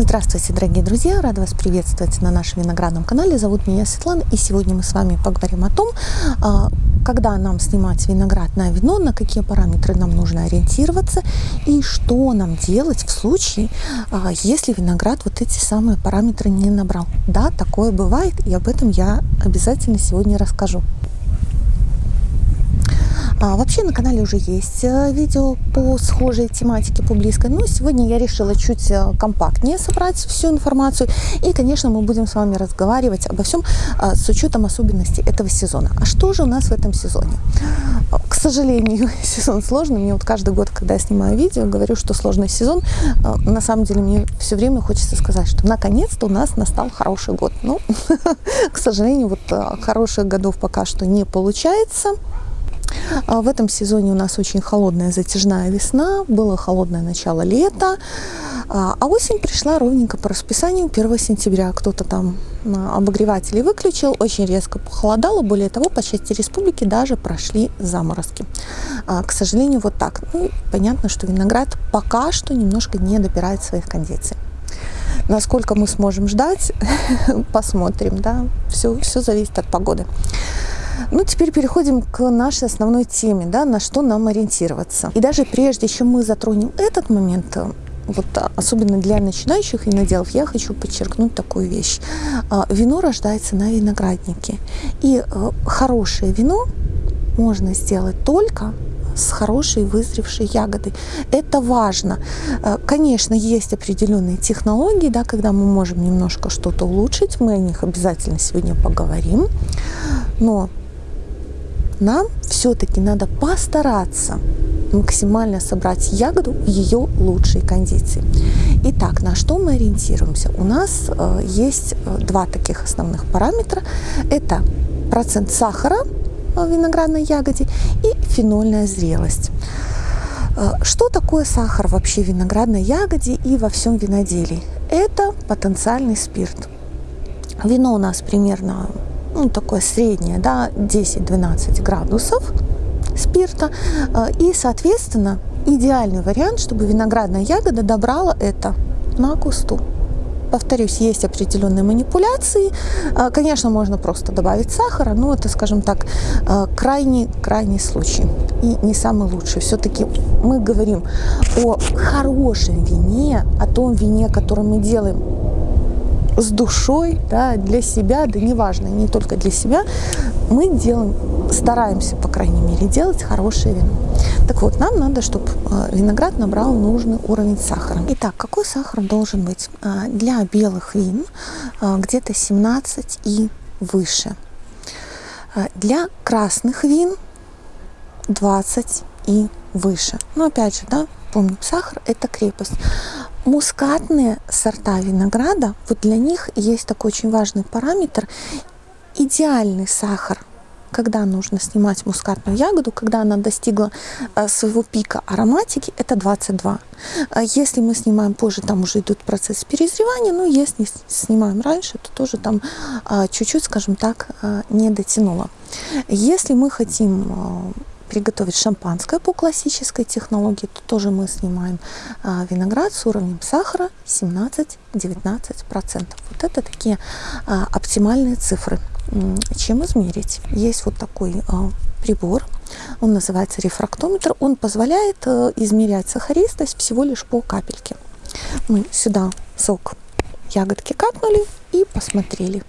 Здравствуйте, дорогие друзья! Рада вас приветствовать на нашем виноградном канале. Зовут меня Светлана, и сегодня мы с вами поговорим о том, а, когда нам снимать виноград на вино, на какие параметры нам нужно ориентироваться и что нам делать в случае, а, если виноград вот эти самые параметры не набрал. Да, такое бывает, и об этом я обязательно сегодня расскажу. А, вообще на канале уже есть э, видео по схожей тематике, по близкой, но сегодня я решила чуть э, компактнее собрать всю информацию. И, конечно, мы будем с вами разговаривать обо всем а, с учетом особенностей этого сезона. А что же у нас в этом сезоне? К сожалению, сезон сложный. Мне вот каждый год, когда я снимаю видео, говорю, что сложный сезон. На самом деле мне все время хочется сказать, что наконец-то у нас настал хороший год. Ну, к сожалению, вот э, хороших годов пока что не получается. А в этом сезоне у нас очень холодная затяжная весна, было холодное начало лета, а, а осень пришла ровненько по расписанию 1 сентября. Кто-то там а, обогреватели выключил, очень резко похолодало, более того, по части республики даже прошли заморозки. К сожалению, вот так. Ну, понятно, что виноград пока что немножко не добирает своих кондиций. Насколько мы сможем ждать, посмотрим, да, все, все зависит от погоды. Ну, теперь переходим к нашей основной теме, да, на что нам ориентироваться. И даже прежде, чем мы затронем этот момент, э, вот особенно для начинающих виноделов, я хочу подчеркнуть такую вещь. А, вино рождается на винограднике. И э, хорошее вино можно сделать только с хорошей вызревшей ягодой. Это важно. Э, конечно, есть определенные технологии, да, когда мы можем немножко что-то улучшить. Мы о них обязательно сегодня поговорим. Но нам все-таки надо постараться максимально собрать ягоду в ее лучшей кондиции. Итак, на что мы ориентируемся? У нас э, есть э, два таких основных параметра. Это процент сахара в виноградной ягоде и фенольная зрелость. Э, что такое сахар вообще в виноградной ягоде и во всем виноделии? Это потенциальный спирт. Вино у нас примерно ну, такое среднее, да, 10-12 градусов спирта. Э, и, соответственно, идеальный вариант, чтобы виноградная ягода добрала это на кусту. Повторюсь, есть определенные манипуляции. Э, конечно, можно просто добавить сахара, но это, скажем так, э, крайний, крайний случай и не самый лучший. Все-таки мы говорим о хорошем вине, о том вине, которое мы делаем с душой, да, для себя, да неважно, не только для себя, мы делаем, стараемся, по крайней мере, делать хорошее вино. Так вот, нам надо, чтобы э, виноград набрал нужный уровень сахара. Итак, какой сахар должен быть? Э, для белых вин э, где-то 17 и выше. Для красных вин 20 и выше. Но опять же, да, помним, сахар – это крепость. Мускатные сорта винограда, вот для них есть такой очень важный параметр – идеальный сахар когда нужно снимать мускатную ягоду, когда она достигла э, своего пика ароматики, это 22. А если мы снимаем позже, там уже идут процесс перезревания, но если снимаем раньше, то тоже там а, чуть-чуть, скажем так, а, не дотянуло. Если мы хотим приготовить шампанское по классической технологии, то тоже мы снимаем а, виноград с уровнем сахара 17-19%. Вот это такие а, оптимальные цифры. Чем измерить? Есть вот такой а, прибор, он называется рефрактометр, он позволяет а, измерять сахаристость всего лишь по капельке. Мы сюда сок ягодки капнули и посмотрели.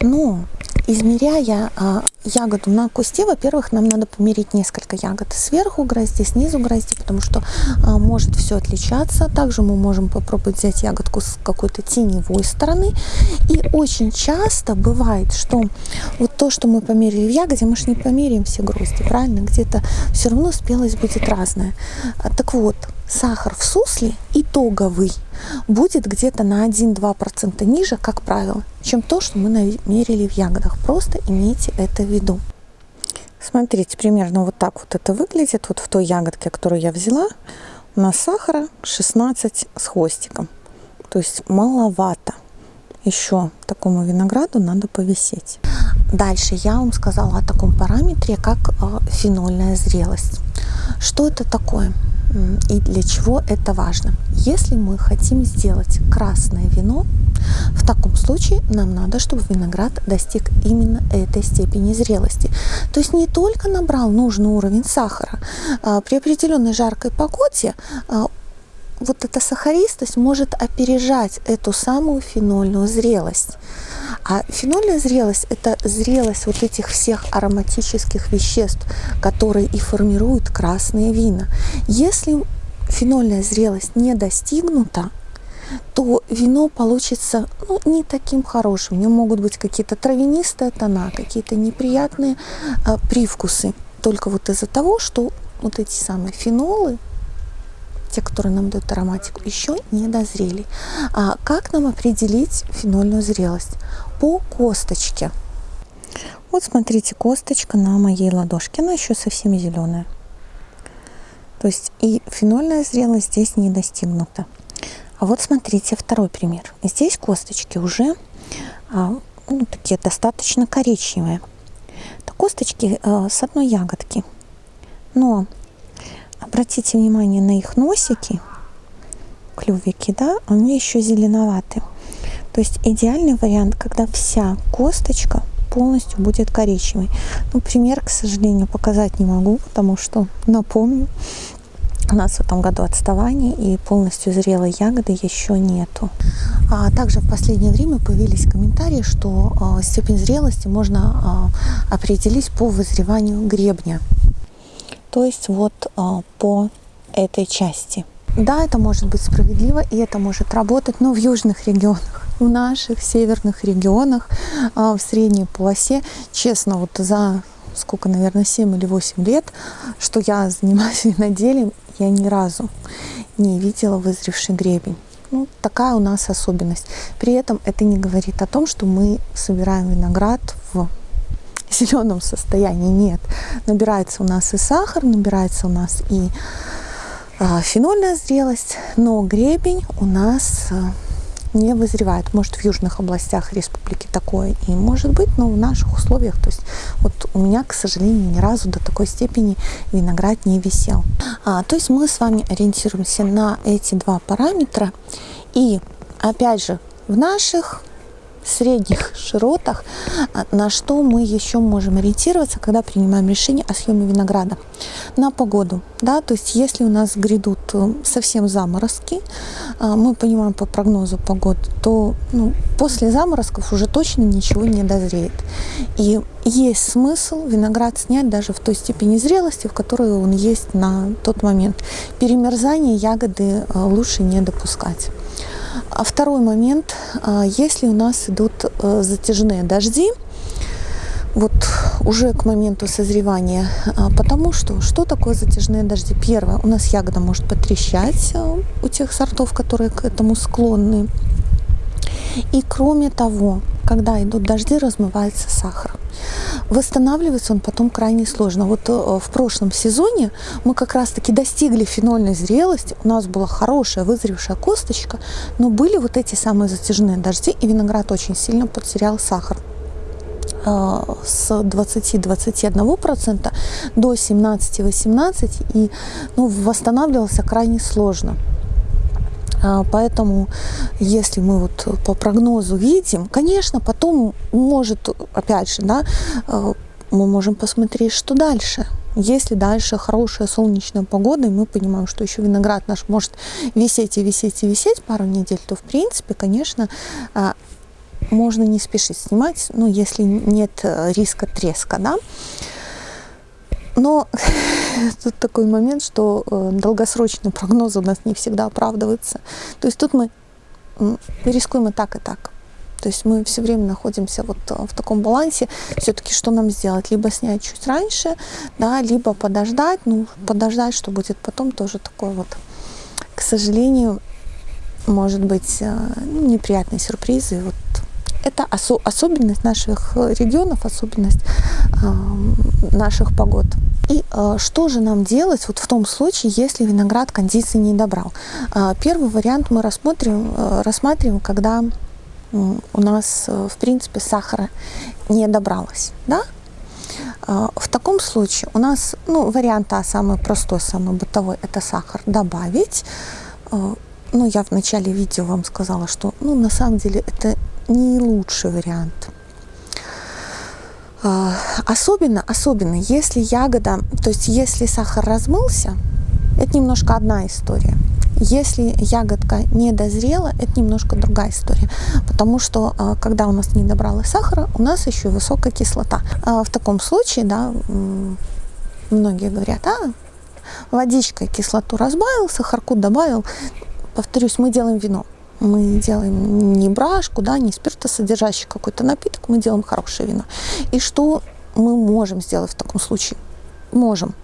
Но измеряя а, ягоду на кусте, во-первых, нам надо померить несколько ягод сверху грозди, снизу грозди, потому что а, может все отличаться. Также мы можем попробовать взять ягодку с какой-то теневой стороны. И очень часто бывает, что вот то, что мы померили в ягоде, мы же не померяем все грозди, правильно? Где-то все равно спелость будет разная. А, так вот, сахар в сусле итоговый будет где-то на 1-2% ниже, как правило, чем то, что мы намерили в ягодах. Просто имейте это в виду. Смотрите, примерно вот так вот это выглядит. Вот в той ягодке, которую я взяла, у нас сахара 16 с хвостиком. То есть маловато. Еще такому винограду надо повисеть. Дальше я вам сказала о таком параметре, как э, фенольная зрелость. Что это такое? и для чего это важно. Если мы хотим сделать красное вино, в таком случае нам надо, чтобы виноград достиг именно этой степени зрелости. То есть не только набрал нужный уровень сахара, а при определенной жаркой погоде а, вот эта сахаристость может опережать эту самую фенольную зрелость. А фенольная зрелость – это зрелость вот этих всех ароматических веществ, которые и формируют красные вина. Если фенольная зрелость не достигнута, то вино получится ну, не таким хорошим. В нем могут быть какие-то травянистые тона, какие-то неприятные а, привкусы. Только вот из-за того, что вот эти самые фенолы те, которые нам дают ароматику, еще не дозрели. А как нам определить фенольную зрелость? По косточке. Вот смотрите, косточка на моей ладошке, она еще совсем зеленая. То есть и фенольная зрелость здесь не достигнута. А вот смотрите второй пример. Здесь косточки уже а, ну, такие достаточно коричневые. Это косточки а, с одной ягодки. Но Обратите внимание на их носики, клювики, да, они еще зеленоваты. То есть идеальный вариант, когда вся косточка полностью будет коричневой. Ну, пример, к сожалению, показать не могу, потому что, напомню, у нас в этом году отставание и полностью зрелой ягоды еще нету. А также в последнее время появились комментарии, что э, степень зрелости можно э, определить по вызреванию гребня. То есть вот а, по этой части. Да, это может быть справедливо, и это может работать, но в южных регионах, в наших северных регионах, а, в средней полосе, честно, вот за сколько, наверное, 7 или 8 лет, что я занимаюсь виноделием, я ни разу не видела вызревший гребень. Ну, такая у нас особенность. При этом это не говорит о том, что мы собираем виноград в зеленом состоянии нет. Набирается у нас и сахар, набирается у нас и а, фенольная зрелость, но гребень у нас а, не вызревает. Может, в южных областях республики такое и может быть, но в наших условиях, то есть вот у меня, к сожалению, ни разу до такой степени виноград не висел. А, то есть мы с вами ориентируемся на эти два параметра. И опять же, в наших средних широтах, а, на что мы еще можем ориентироваться, когда принимаем решение о съеме винограда. На погоду. Да? То есть если у нас грядут э, совсем заморозки, а, мы понимаем по прогнозу погоды, то ну, после заморозков уже точно ничего не дозреет. И есть смысл виноград снять даже в той степени зрелости, в которой он есть на тот момент. Перемерзание ягоды э, лучше не допускать. А второй момент, а, если у нас идут э, затяжные дожди, вот уже к моменту созревания, а, потому что что такое затяжные дожди? Первое, у нас ягода может потрещать э, у тех сортов, которые к этому склонны. И кроме того, когда идут дожди, размывается сахар. Восстанавливается он потом крайне сложно. Вот э, в прошлом сезоне мы как раз-таки достигли фенольной зрелости, у нас была хорошая вызревшая косточка, но были вот эти самые затяжные дожди, и виноград очень сильно потерял сахар э, с 20-21% до 17-18% и ну, восстанавливался крайне сложно. А, поэтому, если мы вот по прогнозу видим, конечно, потом может, опять же, да, э, мы можем посмотреть, что дальше. Если дальше хорошая солнечная погода, и мы понимаем, что еще виноград наш может висеть и висеть и висеть пару недель, то, в принципе, конечно, а, можно не спешить снимать, ну, если нет э, риска треска, да. Но тут такой момент, что э, долгосрочные прогнозы у нас не всегда оправдываются. То есть тут мы рискуем и так, и так. То есть мы все время находимся вот э, в таком балансе. Все-таки что нам сделать? Либо снять чуть раньше, да, либо подождать. Ну, подождать, что будет потом, тоже такой вот, к сожалению, может быть, э, ну, неприятные сюрпризы. Вот это осо особенность наших регионов, особенность э, наших погод. И э, что же нам делать вот в том случае, если виноград кондиции не добрал? Э, первый вариант мы рассмотрим, э, рассматриваем, когда э, у нас, э, в принципе, сахара не добралось. Да? А, в таком случае у нас, ну, вариант А самый простой, самый бытовой, это сахар добавить. А, ну, я в начале видео вам сказала, что, ну, на самом деле это не лучший вариант. А, особенно, особенно, если ягода, то есть если сахар размылся, это немножко одна история. Если ягодка не дозрела, это немножко другая история, потому что а, когда у нас не добралось сахара, у нас еще высокая кислота. А в таком случае, да, многие говорят, а, водичкой кислоту разбавил, сахарку добавил. Повторюсь, мы делаем вино. Мы делаем не брашку, да, не спиртосодержащий какой-то напиток, мы делаем хорошее вино. И что мы можем сделать в таком случае? Можем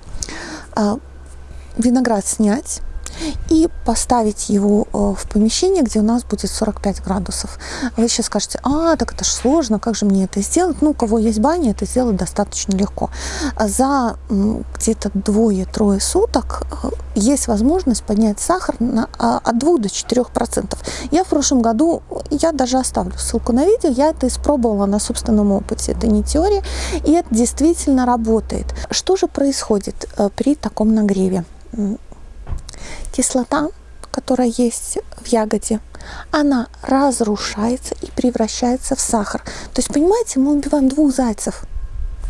а, виноград снять, и поставить его э, в помещение, где у нас будет 45 градусов. Вы сейчас скажете, а, так это же сложно, как же мне это сделать? Ну, у кого есть баня, это сделать достаточно легко. За где-то двое-трое суток э, есть возможность поднять сахар на, а, от 2 до 4 процентов. Я в прошлом году, я даже оставлю ссылку на видео, я это испробовала на собственном опыте. Это не теория, и это действительно работает. Что же происходит э, при таком нагреве? Кислота, которая есть в ягоде, она разрушается и превращается в сахар. То есть, понимаете, мы убиваем двух зайцев.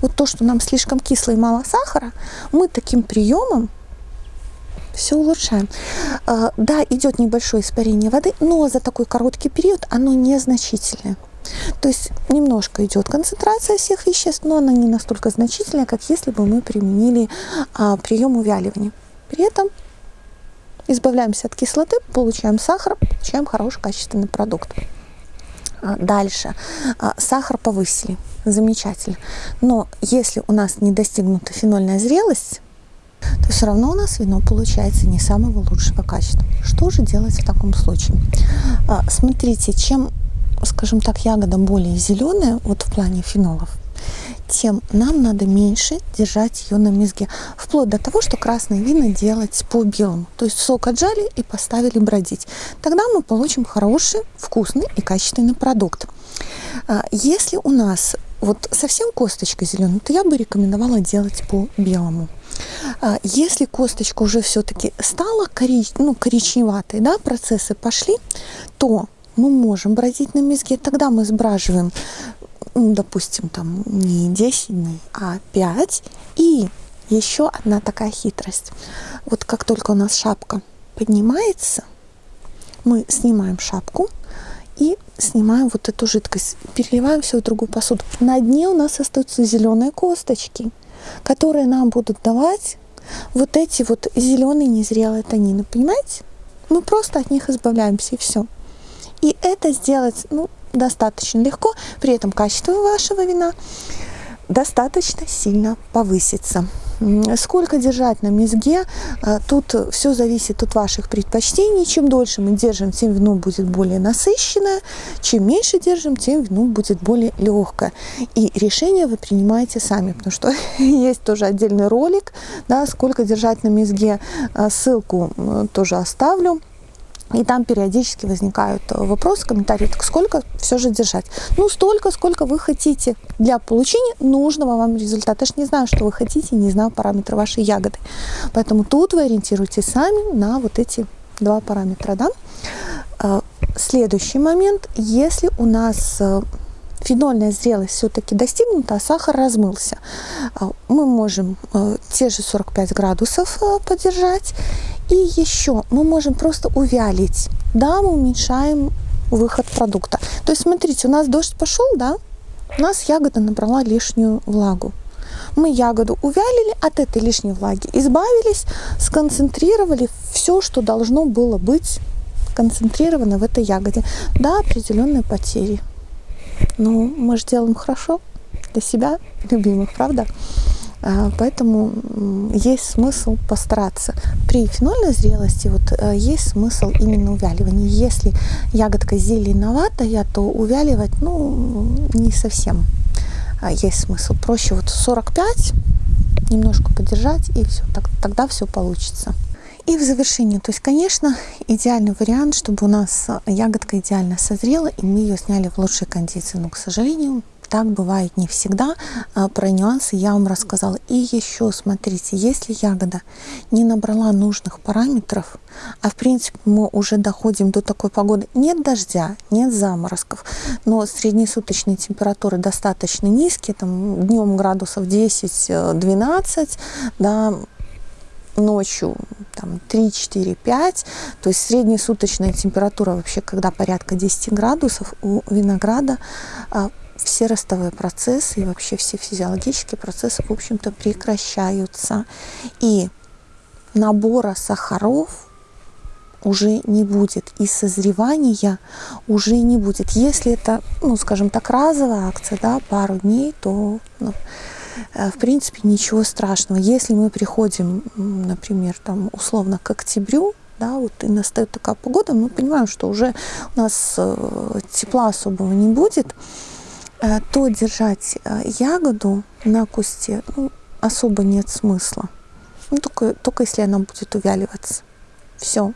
Вот то, что нам слишком кисло и мало сахара, мы таким приемом все улучшаем. А, да, идет небольшое испарение воды, но за такой короткий период оно незначительное. То есть немножко идет концентрация всех веществ, но она не настолько значительная, как если бы мы применили а, прием увяливания. При этом избавляемся от кислоты, получаем сахар, получаем хороший качественный продукт. А, дальше. А, сахар повысили. Замечательно. Но если у нас не достигнута фенольная зрелость, то все равно у нас вино получается не самого лучшего качества. Что же делать в таком случае? А, смотрите, чем, скажем так, ягода более зеленая, вот в плане фенолов, тем нам надо меньше держать ее на мезге. Вплоть до того, что красные вина делать по белому. То есть сок отжали и поставили бродить. Тогда мы получим хороший, вкусный и качественный продукт. А, если у нас вот совсем косточка зеленая, то я бы рекомендовала делать по белому. А, если косточка уже все-таки стала корич... ну, коричневатой, да, процессы пошли, то мы можем бродить на мезге. Тогда мы сбраживаем допустим, там не 10 дней, а 5. И еще одна такая хитрость. Вот как только у нас шапка поднимается, мы снимаем шапку и снимаем вот эту жидкость, переливаем все в другую посуду. На дне у нас остаются зеленые косточки, которые нам будут давать вот эти вот зеленые незрелые танины, понимаете? Мы просто от них избавляемся и все. И это сделать, ну, достаточно легко, при этом качество вашего вина достаточно сильно повысится. Сколько держать на мезге, а, тут все зависит от ваших предпочтений. Чем дольше мы держим, тем вино будет более насыщенное. Чем меньше держим, тем вино будет более легкое. И решение вы принимаете сами, потому что есть тоже отдельный ролик, да, сколько держать на мезге. А, ссылку тоже оставлю. И там периодически возникают э, вопросы, комментарии, так сколько все же держать? Ну, столько, сколько вы хотите для получения нужного вам результата. Я же не знаю, что вы хотите, не знаю параметры вашей ягоды. Поэтому тут вы ориентируйтесь сами на вот эти два параметра. Да? Э, следующий момент, если у нас э, фенольная зрелость все-таки достигнута, а сахар размылся, мы можем те же 45 градусов подержать и еще мы можем просто увялить. Да, мы уменьшаем выход продукта. То есть, смотрите, у нас дождь пошел, да, у нас ягода набрала лишнюю влагу. Мы ягоду увялили, от этой лишней влаги избавились, сконцентрировали все, что должно было быть концентрировано в этой ягоде. Да, определенные потери. Но мы же делаем хорошо для себя, любимых, правда? А, поэтому есть смысл постараться. При фенольной зрелости вот э, есть смысл именно увяливания. Если ягодка зеленоватая, то увяливать ну, не совсем а, есть смысл. Проще вот 45 немножко подержать и все, тогда все получится. И в завершение, то есть, конечно, идеальный вариант, чтобы у нас ягодка идеально созрела, и мы ее сняли в лучшей кондиции. Но, к сожалению, так бывает не всегда. А, про нюансы я вам рассказала. И еще, смотрите, если ягода не набрала нужных параметров, а в принципе мы уже доходим до такой погоды, нет дождя, нет заморозков, но среднесуточные температуры достаточно низкие, там днем градусов 10-12, да, ночью там 3, 4, 5, то есть среднесуточная температура вообще, когда порядка 10 градусов, у винограда а, все ростовые процессы и вообще все физиологические процессы, в общем-то, прекращаются. И набора сахаров уже не будет, и созревания уже не будет. Если это, ну, скажем так, разовая акция, да, пару дней, то ну, в принципе, ничего страшного. Если мы приходим, например, там, условно к октябрю, да, вот и настает такая погода, мы понимаем, что уже у нас э, тепла особого не будет, э, то держать ягоду на кусте ну, особо нет смысла. Ну, только, только если она будет увяливаться. Все.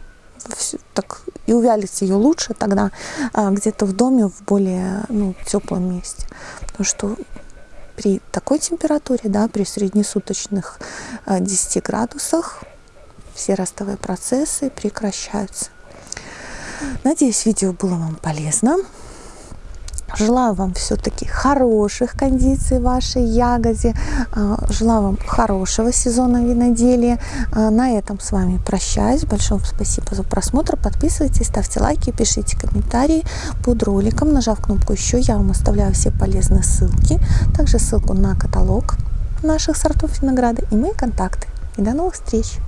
Все, так и увялить ее лучше тогда где-то в доме в более ну, теплом месте. Потому что при такой температуре, да, при среднесуточных 10 э, градусах, все ростовые процессы прекращаются. Надеюсь, видео было вам полезно. Желаю вам все-таки хороших кондиций вашей ягоде. А, желаю вам хорошего сезона виноделия. А, на этом с вами прощаюсь. Большое спасибо за просмотр. Подписывайтесь, ставьте лайки, пишите комментарии под роликом. Нажав кнопку «Еще» я вам оставляю все полезные ссылки. Также ссылку на каталог наших сортов винограда и мои контакты. И до новых встреч!